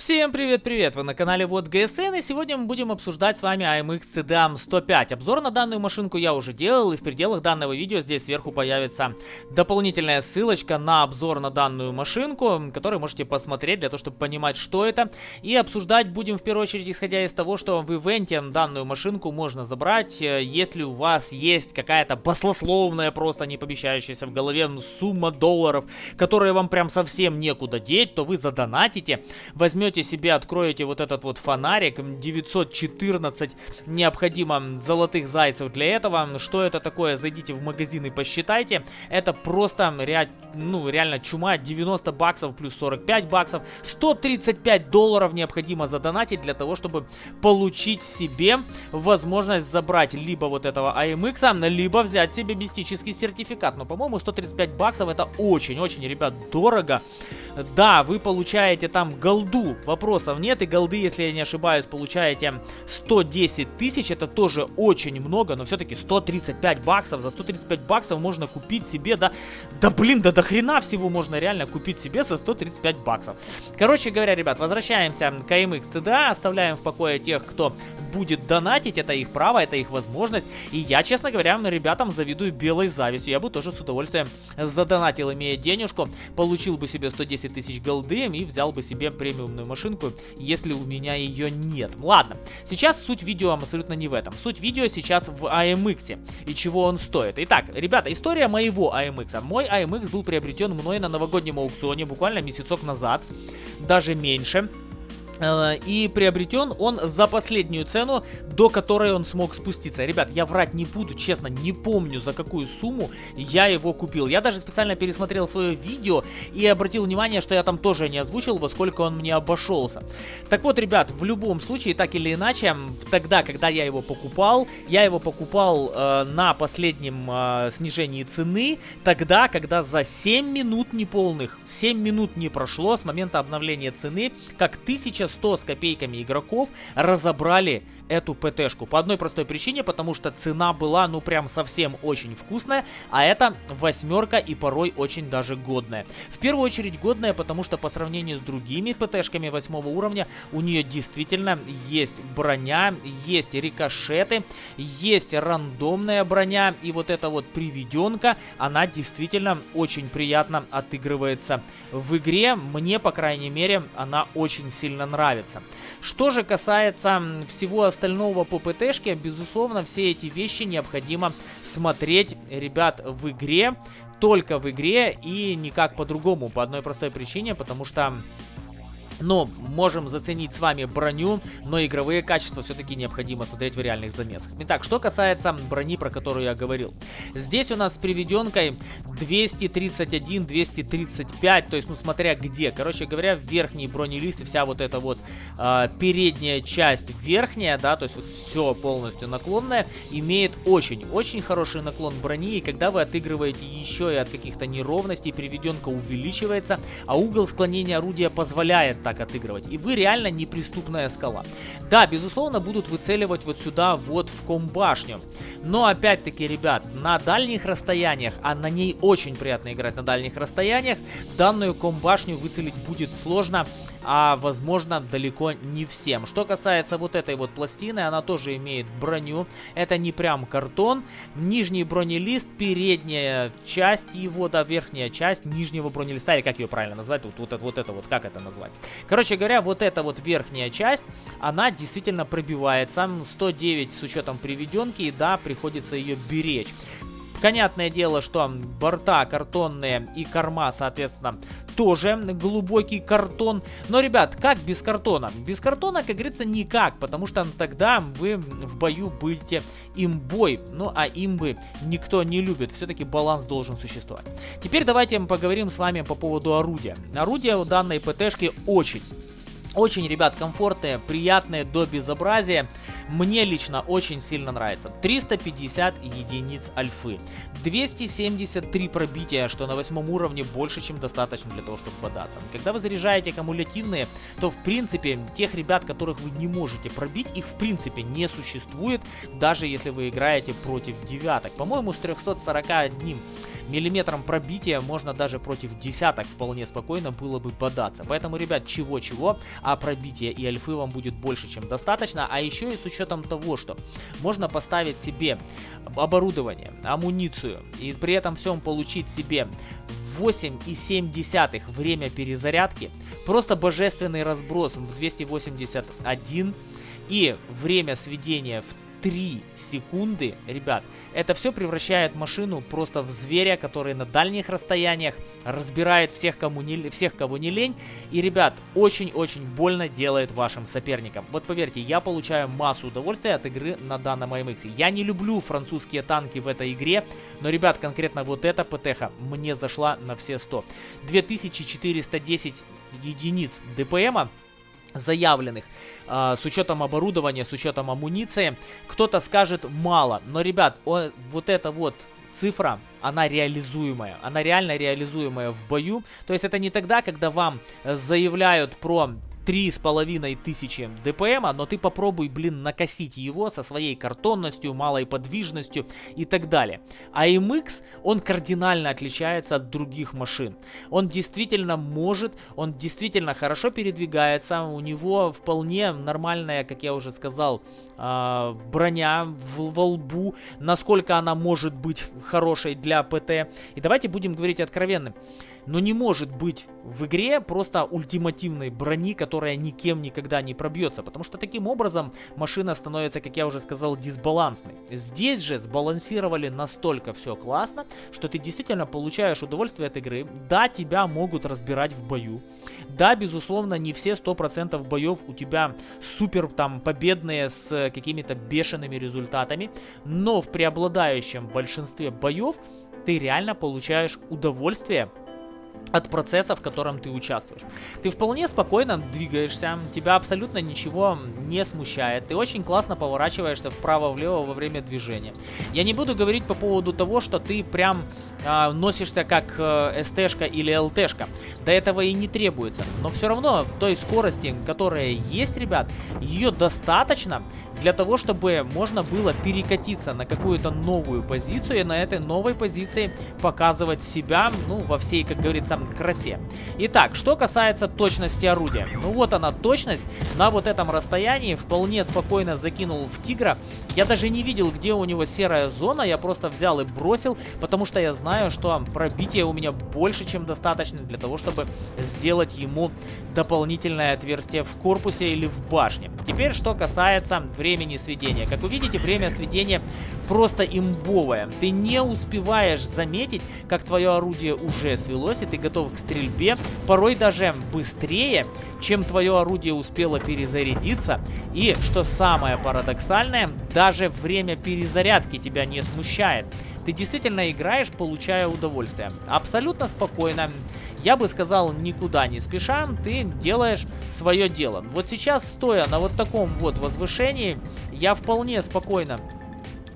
Всем привет-привет! Вы на канале Вот ГСН и сегодня мы будем обсуждать с вами AMX CDM 105. Обзор на данную машинку я уже делал и в пределах данного видео здесь сверху появится дополнительная ссылочка на обзор на данную машинку, которую можете посмотреть для того, чтобы понимать, что это. И обсуждать будем в первую очередь исходя из того, что в ивенте данную машинку можно забрать, э, если у вас есть какая-то баслословная, просто не помещающаяся в голове сумма долларов, которые вам прям совсем некуда деть, то вы задонатите, возьмете возьмете себе, откроете вот этот вот фонарик, 914 необходимо золотых зайцев для этого. Что это такое? Зайдите в магазин и посчитайте. Это просто ре... ну, реально чума, 90 баксов плюс 45 баксов. 135 долларов необходимо задонатить для того, чтобы получить себе возможность забрать либо вот этого AMX, либо взять себе мистический сертификат. Но, по-моему, 135 баксов это очень-очень, ребят, дорого. Да, вы получаете там голду, вопросов нет. И голды, если я не ошибаюсь, получаете 110 тысяч. Это тоже очень много, но все-таки 135 баксов. За 135 баксов можно купить себе, да, да блин, да до хрена всего можно реально купить себе за 135 баксов. Короче говоря, ребят, возвращаемся к AMX CDA, оставляем в покое тех, кто будет донатить, это их право, это их возможность. И я, честно говоря, ребятам завидую белой завистью. Я бы тоже с удовольствием задонатил, имея денежку, получил бы себе 110 тысяч голды и взял бы себе премиумную машинку, если у меня ее нет. Ладно, сейчас суть видео абсолютно не в этом. Суть видео сейчас в AMX и чего он стоит. Итак, ребята, история моего AMX. Мой AMX был приобретен мной на новогоднем аукционе буквально месяцок назад, даже меньше. Э, и приобретен он за последнюю цену, до которой он смог спуститься. Ребят, я врать не буду, честно, не помню за какую сумму я его купил. Я даже специально пересмотрел свое видео и обратил внимание, что я там тоже не озвучил, во сколько он мне обошелся. Так вот, ребят, в любом случае, так или иначе, тогда, когда я его покупал, я его покупал э, на последнем э, снижении цены, тогда, когда за 7 минут неполных, 7 минут не прошло с момента обновления цены, как 1000 100 с копейками игроков разобрали эту ПТшку. По одной простой причине, потому что цена была, ну, прям совсем очень вкусная, а это восьмерка и порой очень даже годная. В первую очередь годная, потому что по сравнению с другими ПТшками восьмого уровня, у нее действительно есть броня, есть рикошеты, есть рандомная броня, и вот эта вот приведенка, она действительно очень приятно отыгрывается в игре. Мне, по крайней мере, она очень сильно нравится. Что же касается всего остального по ПТшке, безусловно, все эти вещи необходимо смотреть, ребят, в игре, только в игре и никак по-другому, по одной простой причине, потому что но можем заценить с вами броню, но игровые качества все-таки необходимо смотреть в реальных замесах. Итак, что касается брони, про которую я говорил. Здесь у нас с приведенкой 231-235, то есть, ну, смотря где. Короче говоря, верхний бронелист и вся вот эта вот э, передняя часть верхняя, да, то есть вот все полностью наклонное, имеет очень-очень хороший наклон брони, и когда вы отыгрываете еще и от каких-то неровностей, приведенка увеличивается, а угол склонения орудия позволяет так отыгрывать. И вы реально неприступная скала. Да, безусловно, будут выцеливать вот сюда, вот в комбашню. Но опять-таки, ребят, на дальних расстояниях, а на ней очень приятно играть на дальних расстояниях, данную комбашню выцелить будет сложно а возможно далеко не всем. Что касается вот этой вот пластины, она тоже имеет броню. Это не прям картон. Нижний бронелист, передняя часть его, да, верхняя часть нижнего бронелиста, или как ее правильно назвать, вот, вот, вот это вот, как это назвать. Короче говоря, вот эта вот верхняя часть, она действительно пробивается. 109 с учетом приведенки, и да, приходится ее беречь. Понятное дело, что борта картонные и корма, соответственно, тоже глубокий картон. Но, ребят, как без картона? Без картона, как говорится, никак, потому что тогда вы в бою будете имбой. Ну, а имбы никто не любит. Все-таки баланс должен существовать. Теперь давайте поговорим с вами по поводу орудия. Орудие у данной ПТшки очень очень, ребят, комфортные, приятные до безобразия. Мне лично очень сильно нравится. 350 единиц альфы. 273 пробития, что на восьмом уровне больше, чем достаточно для того, чтобы бодаться. Когда вы заряжаете кумулятивные, то в принципе тех ребят, которых вы не можете пробить, их в принципе не существует, даже если вы играете против девяток. По-моему, с 341 миллиметром пробития можно даже против десяток вполне спокойно было бы бодаться. Поэтому, ребят, чего-чего, а пробития и альфы вам будет больше, чем достаточно. А еще и с учетом того, что можно поставить себе оборудование, амуницию и при этом всем получить себе 8,7 время перезарядки, просто божественный разброс в 281 и время сведения в 3 секунды, ребят, это все превращает машину просто в зверя, который на дальних расстояниях разбирает всех, кому не, всех кого не лень. И, ребят, очень-очень больно делает вашим соперникам. Вот поверьте, я получаю массу удовольствия от игры на данном AMX. Я не люблю французские танки в этой игре, но, ребят, конкретно вот эта ПТХ мне зашла на все 100. 2410 единиц ДПМа заявленных э, с учетом оборудования, с учетом амуниции. Кто-то скажет мало, но, ребят, о, вот это вот цифра, она реализуемая, она реально реализуемая в бою. То есть это не тогда, когда вам заявляют про три с половиной тысячи ДПМа, но ты попробуй, блин, накосить его со своей картонностью, малой подвижностью и так далее. А MX, он кардинально отличается от других машин. Он действительно может, он действительно хорошо передвигается, у него вполне нормальная, как я уже сказал, э, броня в, во лбу, насколько она может быть хорошей для ПТ. И давайте будем говорить откровенно. Но не может быть в игре просто ультимативной брони, которая никем никогда не пробьется, потому что таким образом машина становится, как я уже сказал, дисбалансной. Здесь же сбалансировали настолько все классно, что ты действительно получаешь удовольствие от игры. Да, тебя могут разбирать в бою. Да, безусловно, не все 100% боев у тебя супер там победные с какими-то бешеными результатами, но в преобладающем большинстве боев ты реально получаешь удовольствие от процесса, в котором ты участвуешь. Ты вполне спокойно двигаешься, тебя абсолютно ничего не смущает, ты очень классно поворачиваешься вправо-влево во время движения. Я не буду говорить по поводу того, что ты прям э, носишься как э, СТ-шка или ЛТ-шка. До этого и не требуется. Но все равно той скорости, которая есть, ребят, ее достаточно для того, чтобы можно было перекатиться на какую-то новую позицию и на этой новой позиции показывать себя, ну, во всей, как говорится, красе. Итак, что касается точности орудия. Ну вот она точность. На вот этом расстоянии вполне спокойно закинул в тигра. Я даже не видел, где у него серая зона. Я просто взял и бросил, потому что я знаю, что пробитие у меня больше, чем достаточно для того, чтобы сделать ему дополнительное отверстие в корпусе или в башне. Теперь, что касается времени сведения. Как вы видите, время сведения просто имбовое. Ты не успеваешь заметить, как твое орудие уже свелось, и ты готов к стрельбе, порой даже быстрее, чем твое орудие успело перезарядиться. И, что самое парадоксальное, даже время перезарядки тебя не смущает. Ты действительно играешь, получая удовольствие. Абсолютно спокойно. Я бы сказал, никуда не спеша, ты делаешь свое дело. Вот сейчас, стоя на вот таком вот возвышении, я вполне спокойно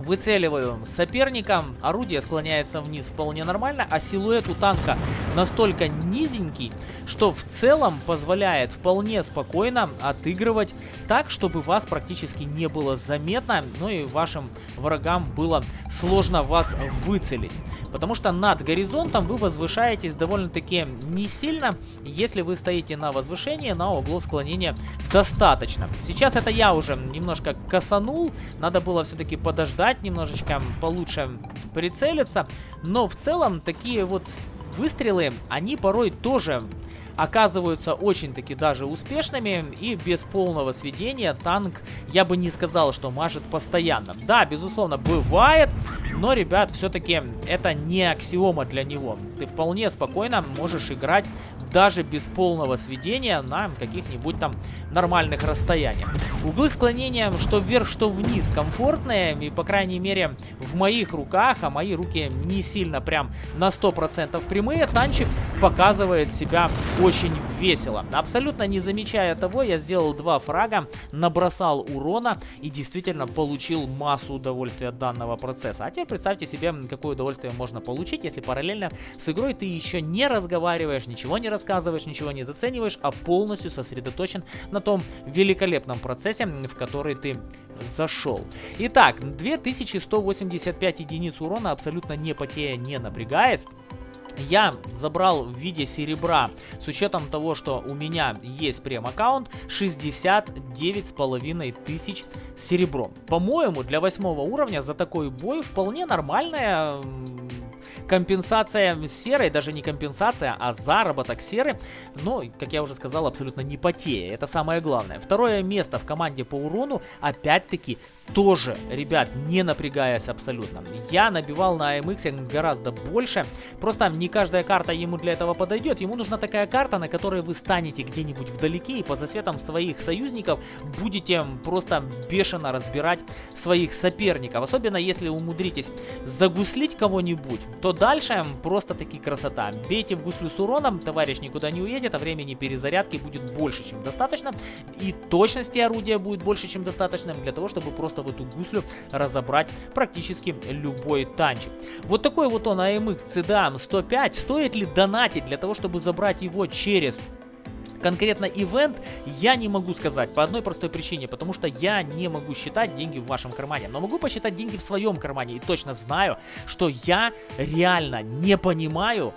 Выцеливаю соперника, орудие склоняется вниз вполне нормально, а силуэт у танка настолько низенький, что в целом позволяет вполне спокойно отыгрывать так, чтобы вас практически не было заметно, ну и вашим врагам было сложно вас выцелить. Потому что над горизонтом вы возвышаетесь довольно-таки не сильно, если вы стоите на возвышении, на углов склонения достаточно. Сейчас это я уже немножко косанул, надо было все-таки подождать немножечко, получше прицелиться, но в целом такие вот выстрелы, они порой тоже оказываются очень-таки даже успешными и без полного сведения танк, я бы не сказал, что мажет постоянно. Да, безусловно, бывает, но, ребят, все-таки это не аксиома для него. Ты вполне спокойно можешь играть даже без полного сведения на каких-нибудь там нормальных расстояниях. Углы склонения что вверх, что вниз комфортные, и, по крайней мере, в моих руках, а мои руки не сильно прям на 100% прямые, танчик показывает себя очень весело. Абсолютно не замечая того, я сделал два фрага, набросал урона и действительно получил массу удовольствия от данного процесса. А теперь представьте себе, какое удовольствие можно получить, если параллельно с игрой ты еще не разговариваешь, ничего не рассказываешь, ничего не зацениваешь, а полностью сосредоточен на том великолепном процессе, в который ты зашел. Итак, 2185 единиц урона, абсолютно не потея, не напрягаясь я забрал в виде серебра, с учетом того, что у меня есть прем-аккаунт, 69 с половиной тысяч серебром. По-моему, для восьмого уровня за такой бой вполне нормальная компенсация серой, даже не компенсация, а заработок серы, но, как я уже сказал, абсолютно не потея. Это самое главное. Второе место в команде по урону, опять-таки, тоже, ребят, не напрягаясь абсолютно. Я набивал на AMX гораздо больше, просто не каждая карта ему для этого подойдет. Ему нужна такая карта, на которой вы станете где-нибудь вдалеке и по засветам своих союзников будете просто бешено разбирать своих соперников. Особенно если умудритесь загуслить кого-нибудь, то дальше просто таки красота. Бейте в гуслю с уроном, товарищ никуда не уедет, а времени перезарядки будет больше, чем достаточно. И точности орудия будет больше, чем достаточно для того, чтобы просто в эту гуслю разобрать практически любой танчик. Вот такой вот он AMX CDM 105. Стоит ли донатить для того, чтобы забрать его через конкретно ивент я не могу сказать по одной простой причине, потому что я не могу считать деньги в вашем кармане, но могу посчитать деньги в своем кармане и точно знаю, что я реально не понимаю,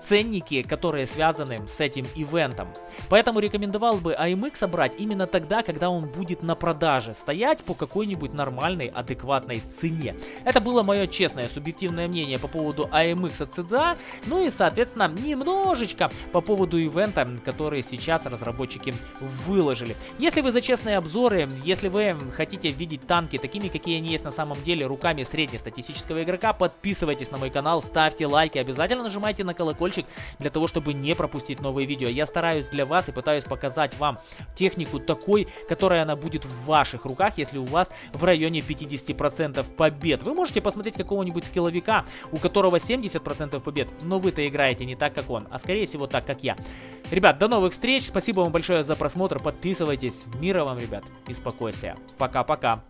ценники, которые связаны с этим ивентом. Поэтому рекомендовал бы AMX собрать именно тогда, когда он будет на продаже, стоять по какой-нибудь нормальной, адекватной цене. Это было мое честное, субъективное мнение по поводу AMX от CDA, ну и, соответственно, немножечко по поводу ивента, который сейчас разработчики выложили. Если вы за честные обзоры, если вы хотите видеть танки такими, какие они есть на самом деле, руками среднестатистического игрока, подписывайтесь на мой канал, ставьте лайки, обязательно нажимайте на колокольчик для того, чтобы не пропустить новые видео. Я стараюсь для вас и пытаюсь показать вам технику такой, которая она будет в ваших руках, если у вас в районе 50% побед. Вы можете посмотреть какого-нибудь скилловика, у которого 70% побед, но вы-то играете не так, как он, а скорее всего так, как я. Ребят, до новых встреч, спасибо вам большое за просмотр, подписывайтесь, мира вам, ребят, и спокойствия. Пока-пока.